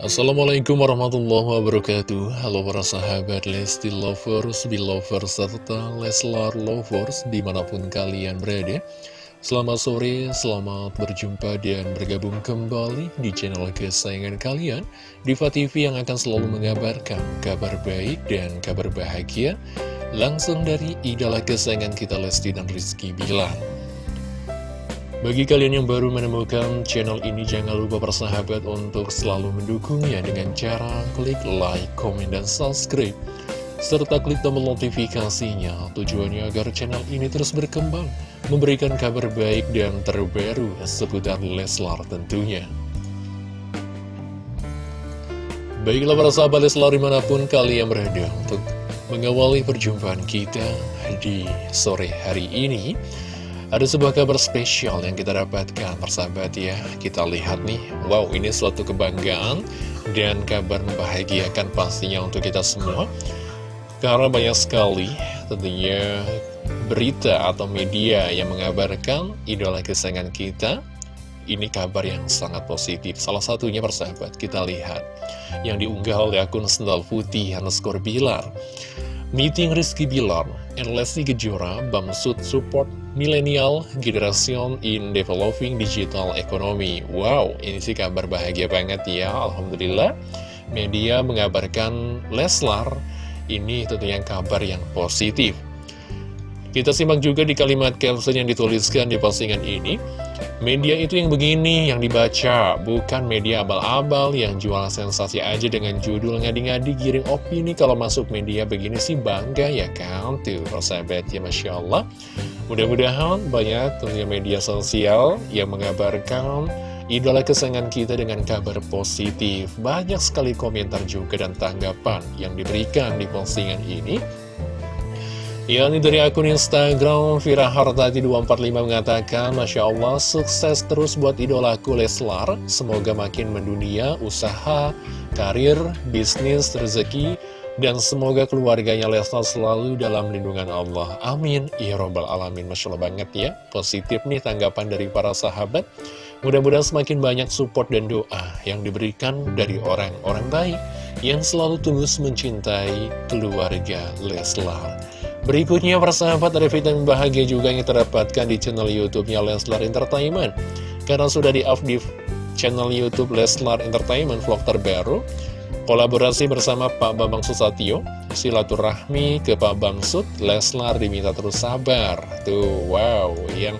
Assalamualaikum warahmatullahi wabarakatuh. Halo para sahabat Lesti Lovers, Belovers, serta Leslar Lovers di mana pun kalian berada. Selamat sore, selamat berjumpa dan bergabung kembali di channel kesayangan kalian Diva TV yang akan selalu mengabarkan kabar baik dan kabar bahagia Langsung dari idola kesayangan kita Lesti dan Rizky Bilar bagi kalian yang baru menemukan channel ini, jangan lupa persahabat untuk selalu mendukungnya dengan cara klik like, komen, dan subscribe. Serta klik tombol notifikasinya, tujuannya agar channel ini terus berkembang, memberikan kabar baik dan terbaru seputar Leslar tentunya. Baiklah para sahabat Leslar di mana pun kalian berada untuk mengawali perjumpaan kita di sore hari ini. Ada sebuah kabar spesial yang kita dapatkan, persahabat ya. Kita lihat nih, wow ini suatu kebanggaan dan kabar membahagiakan pastinya untuk kita semua. Karena banyak sekali tentunya berita atau media yang mengabarkan idola kesayangan kita. Ini kabar yang sangat positif. Salah satunya persahabat, kita lihat. Yang diunggah oleh akun Sendal Putih underscore Bilar. Meeting Rizky Bilar and Leslie Kejora Bamsud Support Millennial Generation in Developing Digital Economy Wow, ini sih kabar bahagia banget ya Alhamdulillah Media mengabarkan Leslar Ini tentunya kabar yang positif Kita simak juga di kalimat caption yang dituliskan di postingan ini Media itu yang begini yang dibaca, bukan media abal-abal yang jual sensasi aja dengan judul ngadi-ngadi giring opini kalau masuk media begini sih bangga ya kan? Tuh, persahabat ya Masya Allah. Mudah-mudahan banyak tentunya media sosial yang mengabarkan idola kesayangan kita dengan kabar positif. Banyak sekali komentar juga dan tanggapan yang diberikan di postingan ini. Yang dari akun Instagram Vira Hartati 245 mengatakan Masya Allah sukses terus buat idolaku Leslar Semoga makin mendunia usaha, karir, bisnis, rezeki Dan semoga keluarganya Leslar selalu dalam lindungan Allah. Amin. Ya Robbal Alamin. Masya Allah banget ya. Positif nih tanggapan dari para sahabat. Mudah-mudahan semakin banyak support dan doa yang diberikan dari orang-orang baik Yang selalu tulus mencintai keluarga Leslar. Berikutnya persahabat ada vitamin bahagia juga yang terdapatkan di channel YouTube-nya Leslar Entertainment. Karena sudah di-up di channel YouTube Leslar Entertainment vlog terbaru. Kolaborasi bersama Pak Bambang Susatyo, silaturahmi ke Pak Bamsud, Leslar diminta terus sabar. Tuh, wow, yang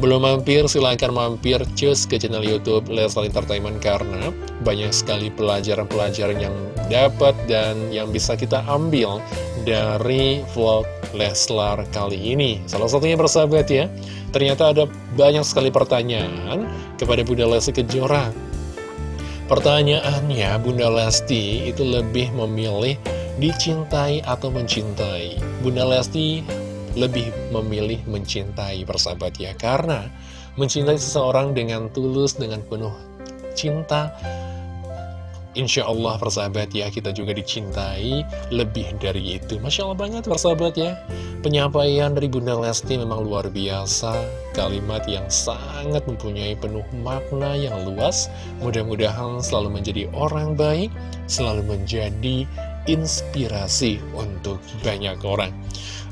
belum mampir, silahkan mampir cus ke channel Youtube Leslar Entertainment karena banyak sekali pelajaran-pelajaran yang dapat dan yang bisa kita ambil dari vlog Leslar kali ini. Salah satunya persahabat ya, ternyata ada banyak sekali pertanyaan kepada Bunda Lesti Kejora. Pertanyaannya, Bunda Lesti itu lebih memilih dicintai atau mencintai. Bunda Lesti lebih memilih mencintai persahabat ya Karena mencintai seseorang dengan tulus, dengan penuh cinta Insya Allah persahabat ya kita juga dicintai lebih dari itu. Masya Allah banget persahabat ya. Penyampaian dari Bunda Lesti memang luar biasa. Kalimat yang sangat mempunyai penuh makna yang luas. Mudah-mudahan selalu menjadi orang baik Selalu menjadi inspirasi untuk banyak orang.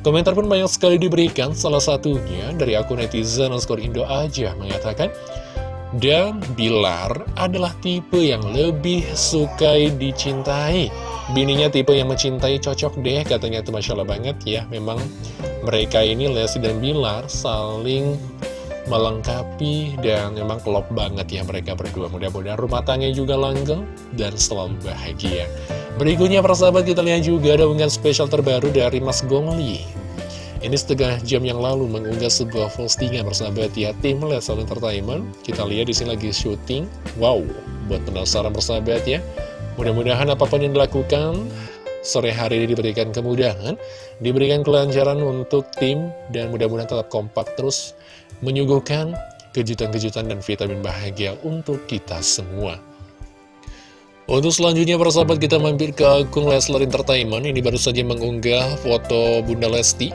Komentar pun banyak sekali diberikan, salah satunya dari akun netizen underscore Indo aja mengatakan, dan Bilar adalah tipe yang lebih sukai dicintai. Bininya tipe yang mencintai cocok deh, katanya itu Masya Allah banget ya. Memang mereka ini, Lesti dan Bilar, saling melengkapi dan memang klop banget ya mereka berdua. Mudah-mudahan rumah tangga juga langgeng dan selalu bahagia. Berikutnya persahabat kita lihat juga ada spesial terbaru dari Mas Gongli Ini setengah jam yang lalu mengunggah sebuah postingan persahabat ya Tim Lesal Entertainment. Kita lihat di sini lagi syuting. Wow, buat penasaran persahabat ya. Mudah-mudahan apa pun yang dilakukan Sore hari ini diberikan kemudahan Diberikan kelancaran untuk tim Dan mudah-mudahan tetap kompak terus Menyuguhkan kejutan-kejutan dan vitamin bahagia untuk kita semua. Untuk selanjutnya persahabat kita mampir ke akun Leslar Entertainment. Ini baru saja mengunggah foto Bunda Lesti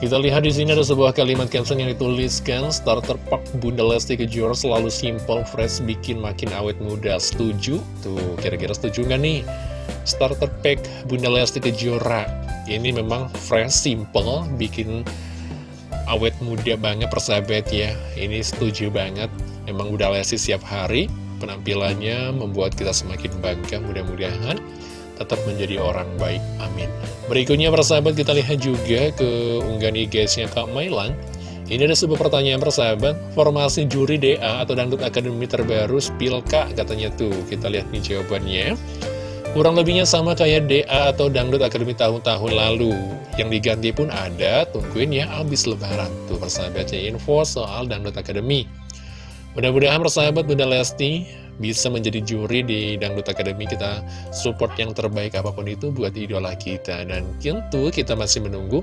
Kita lihat di sini ada sebuah kalimat caption yang dituliskan starter pack Bunda Lesti Kejora selalu simple, fresh, bikin makin awet muda. Setuju? Tuh, kira-kira setuju nggak nih? Starter pack Bunda Lesti Kejora ini memang fresh, simple, bikin awet muda banget persahabat ya. Ini setuju banget. Memang Bunda Lesti siap hari penampilannya membuat kita semakin bangga. Mudah-mudahan tetap menjadi orang baik. Amin. Berikutnya persahabat kita lihat juga ke unggahan IG-nya Kak Mailan. Ini ada sebuah pertanyaan persahabat, formasi juri DA atau Dangdut Akademi terbaru Spilka katanya tuh. Kita lihat nih jawabannya. Kurang lebihnya sama kayak DA atau Dangdut Akademi tahun-tahun lalu. Yang diganti pun ada, tungguin ya abis lebaran. Tuh persahabatnya info soal Dangdut Akademi. Mudah-mudahan persahabat Bunda Lesti bisa menjadi juri di Dangdut Academy kita support yang terbaik apa pun itu buat idola kita. Dan tentu kita masih menunggu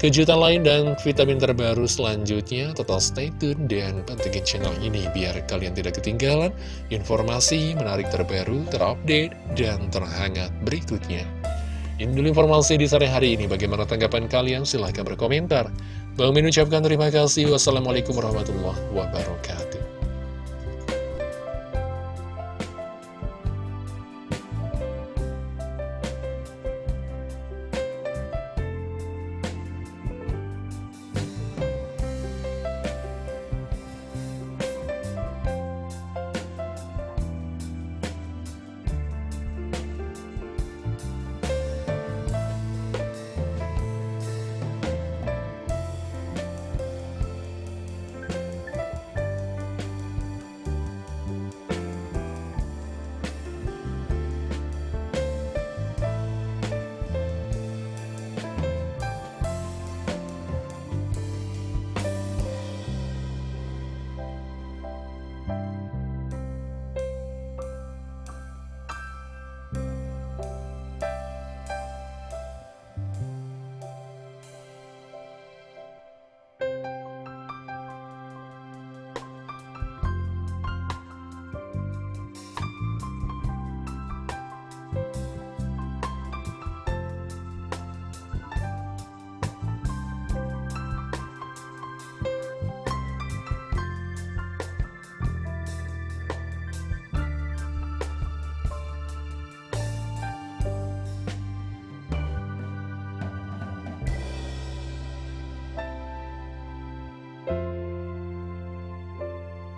kejutan lain dan vitamin terbaru selanjutnya. Total stay tune dan pantengin channel ini biar kalian tidak ketinggalan informasi menarik terbaru terupdate dan terhangat berikutnya. Ini dulu informasi di sore hari ini. Bagaimana tanggapan kalian? Silahkan berkomentar. Bang Min ucapkan terima kasih. Wassalamualaikum warahmatullahi wabarakatuh